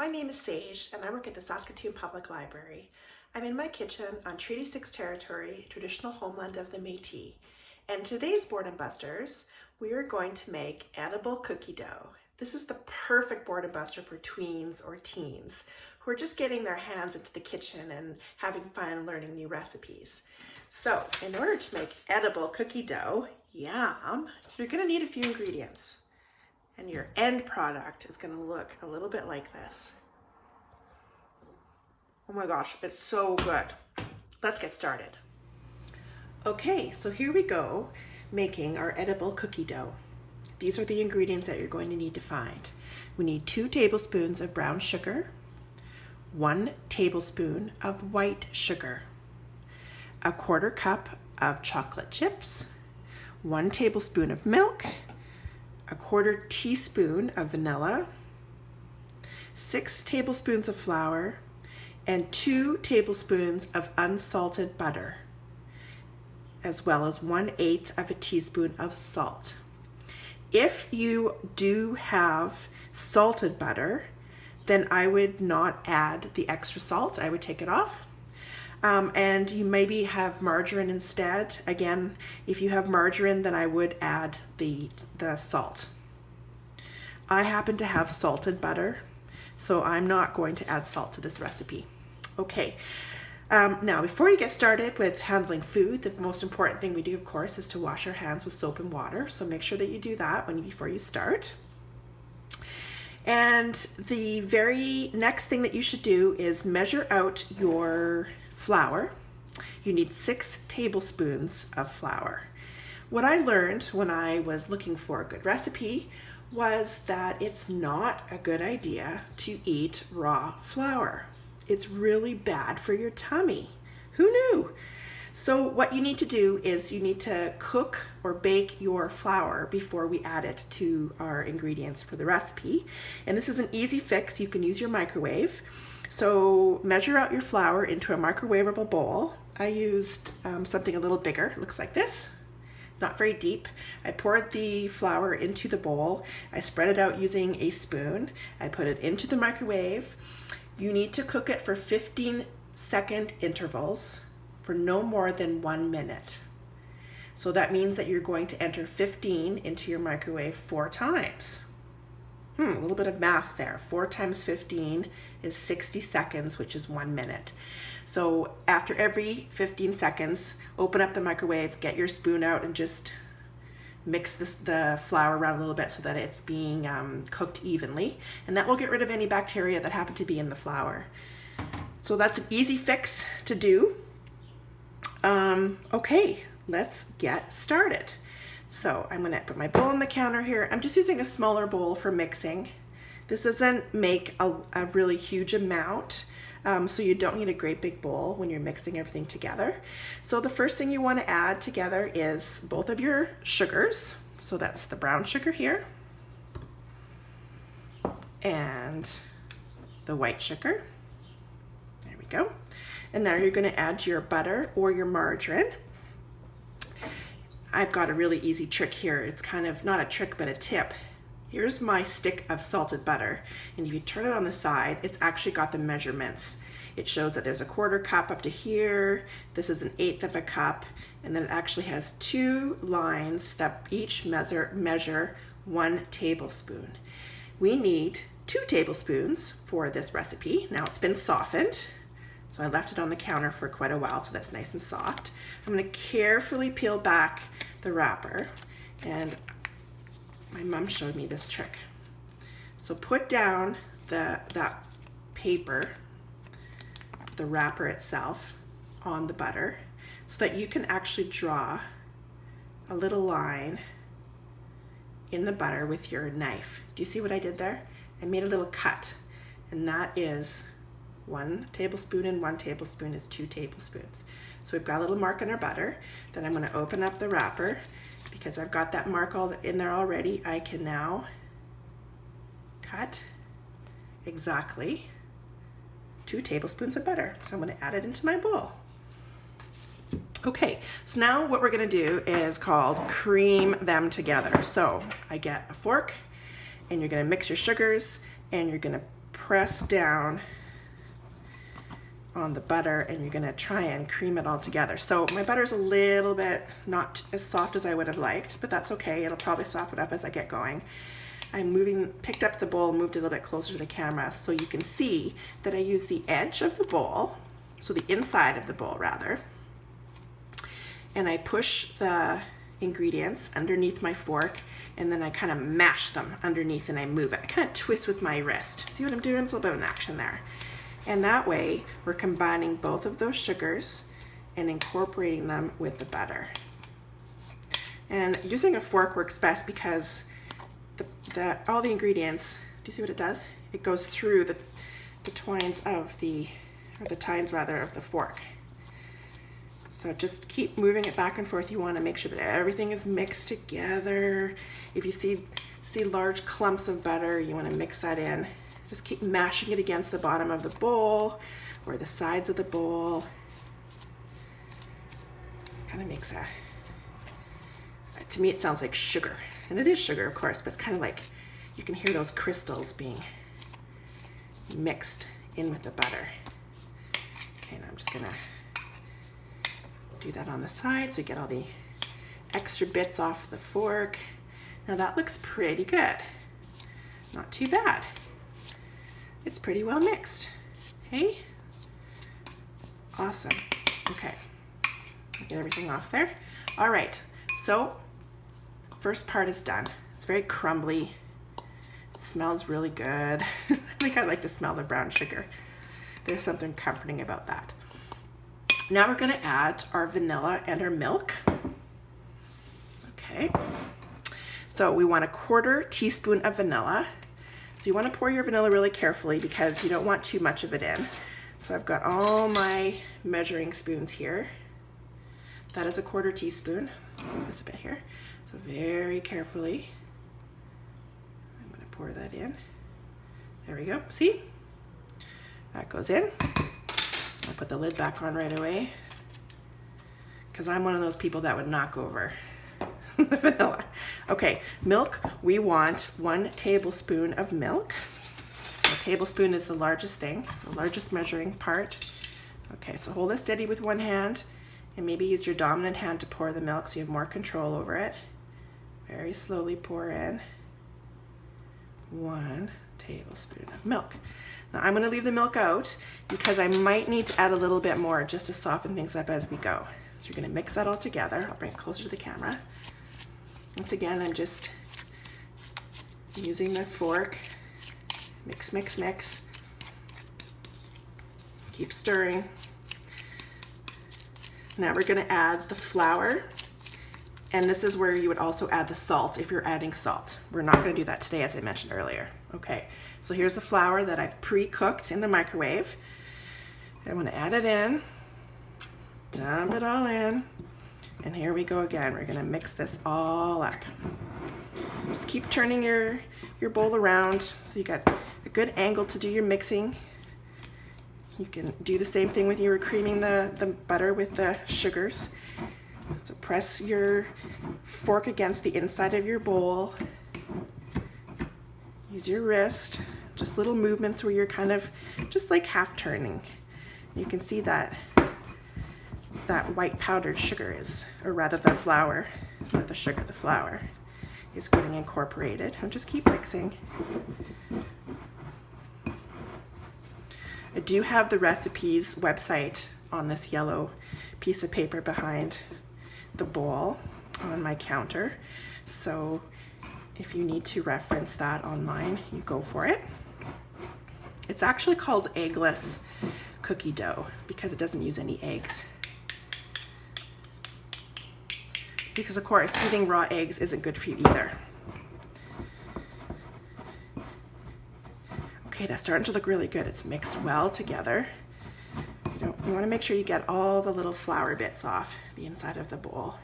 my name is Sage and I work at the Saskatoon Public Library. I'm in my kitchen on Treaty 6 territory, traditional homeland of the Métis. And today's Boredom Busters, we are going to make edible cookie dough. This is the perfect boredom buster for tweens or teens who are just getting their hands into the kitchen and having fun learning new recipes. So in order to make edible cookie dough, yum, you're gonna need a few ingredients and your end product is gonna look a little bit like this. Oh my gosh, it's so good. Let's get started. Okay, so here we go, making our edible cookie dough. These are the ingredients that you're going to need to find. We need two tablespoons of brown sugar, one tablespoon of white sugar, a quarter cup of chocolate chips, one tablespoon of milk, a quarter teaspoon of vanilla, six tablespoons of flour, and two tablespoons of unsalted butter, as well as one eighth of a teaspoon of salt. If you do have salted butter, then I would not add the extra salt. I would take it off. Um, and you maybe have margarine instead. Again, if you have margarine, then I would add the, the salt. I happen to have salted butter, so I'm not going to add salt to this recipe. Okay, um, now before you get started with handling food, the most important thing we do, of course, is to wash our hands with soap and water. So make sure that you do that when before you start. And the very next thing that you should do is measure out your flour. You need six tablespoons of flour. What I learned when I was looking for a good recipe was that it's not a good idea to eat raw flour. It's really bad for your tummy. Who knew? So what you need to do is you need to cook or bake your flour before we add it to our ingredients for the recipe. And this is an easy fix. You can use your microwave. So measure out your flour into a microwavable bowl. I used um, something a little bigger, looks like this, not very deep. I poured the flour into the bowl. I spread it out using a spoon. I put it into the microwave. You need to cook it for 15 second intervals for no more than one minute. So that means that you're going to enter 15 into your microwave four times. Hmm, a little bit of math there. 4 times 15 is 60 seconds, which is one minute. So after every 15 seconds, open up the microwave, get your spoon out and just mix this, the flour around a little bit so that it's being um, cooked evenly. And that will get rid of any bacteria that happen to be in the flour. So that's an easy fix to do. Um, okay, let's get started. So I'm gonna put my bowl on the counter here. I'm just using a smaller bowl for mixing. This doesn't make a, a really huge amount, um, so you don't need a great big bowl when you're mixing everything together. So the first thing you wanna add together is both of your sugars. So that's the brown sugar here and the white sugar. There we go. And now you're gonna add your butter or your margarine. I've got a really easy trick here. It's kind of not a trick, but a tip. Here's my stick of salted butter. And if you turn it on the side, it's actually got the measurements. It shows that there's a quarter cup up to here. This is an eighth of a cup. And then it actually has two lines that each measure, measure one tablespoon. We need two tablespoons for this recipe. Now it's been softened. So I left it on the counter for quite a while so that's nice and soft. I'm gonna carefully peel back the wrapper and my mom showed me this trick. So put down the that paper, the wrapper itself on the butter so that you can actually draw a little line in the butter with your knife. Do you see what I did there? I made a little cut and that is one tablespoon and one tablespoon is two tablespoons. So we've got a little mark on our butter. Then I'm gonna open up the wrapper because I've got that mark all in there already. I can now cut exactly two tablespoons of butter. So I'm gonna add it into my bowl. Okay, so now what we're gonna do is called cream them together. So I get a fork and you're gonna mix your sugars and you're gonna press down on the butter and you're gonna try and cream it all together. So my butter's a little bit not as soft as I would have liked, but that's okay. It'll probably soften up as I get going. I'm moving, picked up the bowl, moved it a little bit closer to the camera so you can see that I use the edge of the bowl, so the inside of the bowl rather, and I push the ingredients underneath my fork and then I kind of mash them underneath and I move it. I kind of twist with my wrist. See what I'm doing? It's a little bit of an action there. And that way we're combining both of those sugars and incorporating them with the butter. And using a fork works best because the, the, all the ingredients, do you see what it does? It goes through the, the twines of the, or the tines rather, of the fork. So just keep moving it back and forth. You want to make sure that everything is mixed together. If you see, see large clumps of butter, you want to mix that in. Just keep mashing it against the bottom of the bowl or the sides of the bowl. Kind of makes a, to me it sounds like sugar. And it is sugar, of course, but it's kind of like, you can hear those crystals being mixed in with the butter. And I'm just gonna do that on the side so you get all the extra bits off the fork. Now that looks pretty good. Not too bad. It's pretty well mixed. Hey? Awesome. Okay. Get everything off there. All right. So first part is done. It's very crumbly. It smells really good. I think I like the smell of brown sugar. There's something comforting about that. Now we're gonna add our vanilla and our milk. Okay. So we want a quarter teaspoon of vanilla. So you wanna pour your vanilla really carefully because you don't want too much of it in. So I've got all my measuring spoons here. That is a quarter teaspoon. This a bit here. So very carefully, I'm gonna pour that in. There we go, see? That goes in. I'll put the lid back on right away because I'm one of those people that would knock over the vanilla. Okay, milk, we want one tablespoon of milk. A tablespoon is the largest thing, the largest measuring part. Okay, so hold it steady with one hand and maybe use your dominant hand to pour the milk so you have more control over it. Very slowly pour in one tablespoon of milk. Now I'm gonna leave the milk out because I might need to add a little bit more just to soften things up as we go. So you're gonna mix that all together. I'll bring it closer to the camera. Once again, I'm just using the fork. Mix, mix, mix. Keep stirring. Now we're gonna add the flour and this is where you would also add the salt if you're adding salt. We're not gonna do that today as I mentioned earlier. Okay, so here's the flour that I've pre-cooked in the microwave. I'm gonna add it in, dump it all in, and here we go again. We're gonna mix this all up. Just keep turning your, your bowl around so you got a good angle to do your mixing. You can do the same thing with you were creaming the, the butter with the sugars. So press your fork against the inside of your bowl. Use your wrist, just little movements where you're kind of just like half turning. You can see that that white powdered sugar is, or rather the flour, not the sugar, the flour is getting incorporated. I'll just keep mixing. I do have the recipes website on this yellow piece of paper behind the bowl on my counter. So if you need to reference that online, you go for it. It's actually called eggless cookie dough because it doesn't use any eggs. Because of course, eating raw eggs isn't good for you either. Okay, that's starting to look really good. It's mixed well together. You, you want to make sure you get all the little flour bits off the inside of the bowl.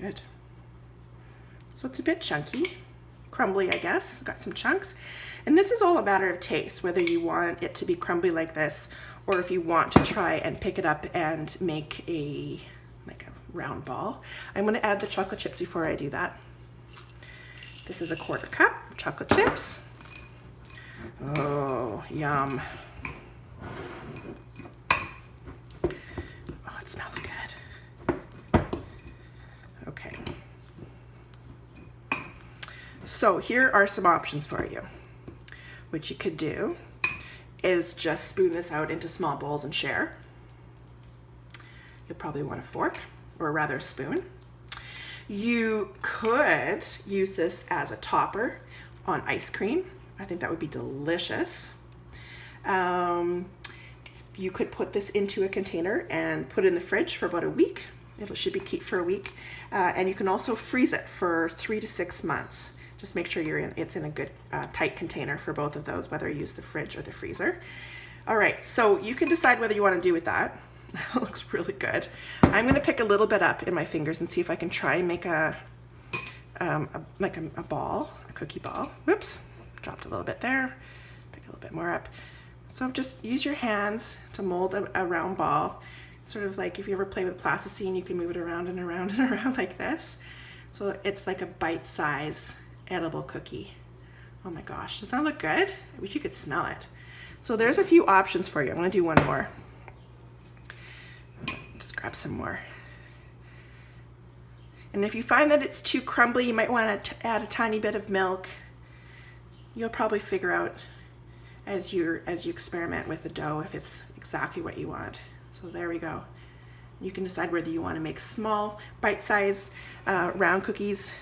Good. So it's a bit chunky, crumbly, I guess. Got some chunks. And this is all a matter of taste, whether you want it to be crumbly like this, or if you want to try and pick it up and make a, like a round ball. I'm gonna add the chocolate chips before I do that. This is a quarter cup chocolate chips. Oh, yum. Oh, it smells good. Okay. So here are some options for you. What you could do is just spoon this out into small bowls and share. You'll probably want a fork, or rather a spoon. You could use this as a topper on ice cream. I think that would be delicious. Um, you could put this into a container and put it in the fridge for about a week. It should be keep for a week. Uh, and you can also freeze it for three to six months. Just make sure you're in, it's in a good uh, tight container for both of those, whether you use the fridge or the freezer. All right, so you can decide whether you want to do with that. That looks really good. I'm going to pick a little bit up in my fingers and see if I can try and make a, um, a like a, a ball, a cookie ball. Whoops, dropped a little bit there. Pick a little bit more up. So just use your hands to mold a, a round ball. Sort of like if you ever play with plasticine, you can move it around and around and around like this. So it's like a bite size edible cookie. Oh my gosh, does that look good? I wish you could smell it. So there's a few options for you. I'm gonna do one more. Just grab some more. And if you find that it's too crumbly, you might want to add a tiny bit of milk. You'll probably figure out as you as you experiment with the dough if it's exactly what you want. So there we go. You can decide whether you want to make small, bite-sized, uh, round cookies,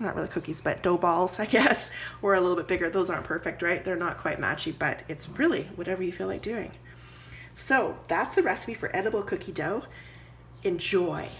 not really cookies, but dough balls, I guess, or a little bit bigger. Those aren't perfect, right? They're not quite matchy, but it's really whatever you feel like doing. So that's the recipe for edible cookie dough. Enjoy.